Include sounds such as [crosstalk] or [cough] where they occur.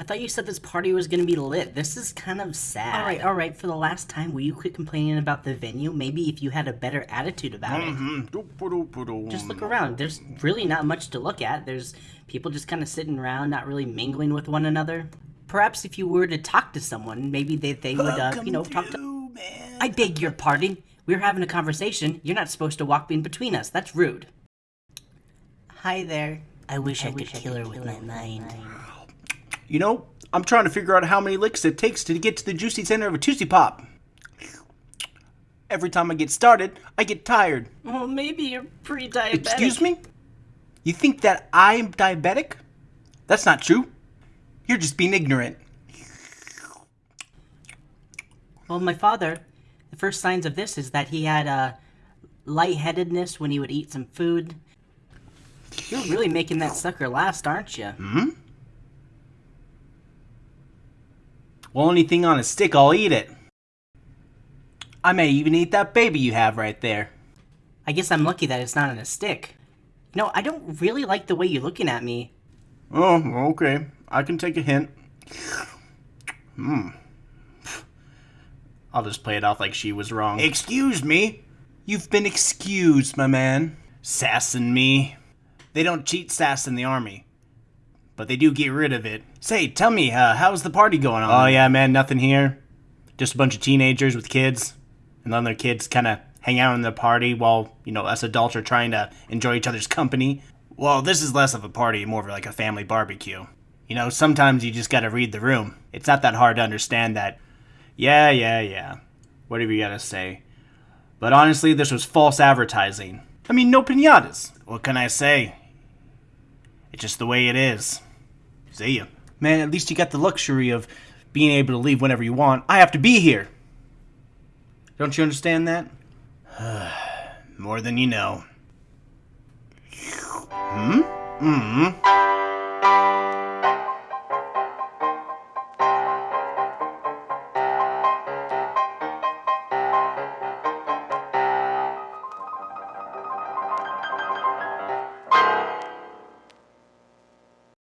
I thought you said this party was gonna be lit. This is kind of sad. All right, all right. For the last time, will you quit complaining about the venue? Maybe if you had a better attitude about it. Just look around. There's really not much to look at. There's people just kind of sitting around, not really mingling with one another. Perhaps if you were to talk to someone, maybe they, they would, uh, you know, talk to. I beg your pardon. We're having a conversation. You're not supposed to walk in between us. That's rude. Hi there. I wish I, could kill her with my mind. You know, I'm trying to figure out how many licks it takes to get to the juicy center of a Tootsie Pop. Every time I get started, I get tired. Well, maybe you're pre-diabetic. Excuse me? You think that I'm diabetic? That's not true. You're just being ignorant. Well, my father, the first signs of this is that he had uh, lightheadedness when he would eat some food. You're really making that sucker last, aren't you? Hmm? Well, anything on a stick, I'll eat it. I may even eat that baby you have right there. I guess I'm lucky that it's not on a stick. No, I don't really like the way you're looking at me. Oh, okay. I can take a hint. Hmm. I'll just play it off like she was wrong. Excuse me? You've been excused, my man. Sassin' me. They don't cheat sass in the army. But they do get rid of it. Say, tell me, uh, how's the party going on? Oh, yeah, man, nothing here. Just a bunch of teenagers with kids. And then their kids kind of hang out in the party while, you know, us adults are trying to enjoy each other's company. Well, this is less of a party, more of like a family barbecue. You know, sometimes you just gotta read the room. It's not that hard to understand that. Yeah, yeah, yeah. Whatever you gotta say. But honestly, this was false advertising. I mean, no pinatas. What can I say? It's just the way it is. See ya. Man, at least you got the luxury of being able to leave whenever you want. I have to be here. Don't you understand that? [sighs] More than you know. Hmm? Mm hmm.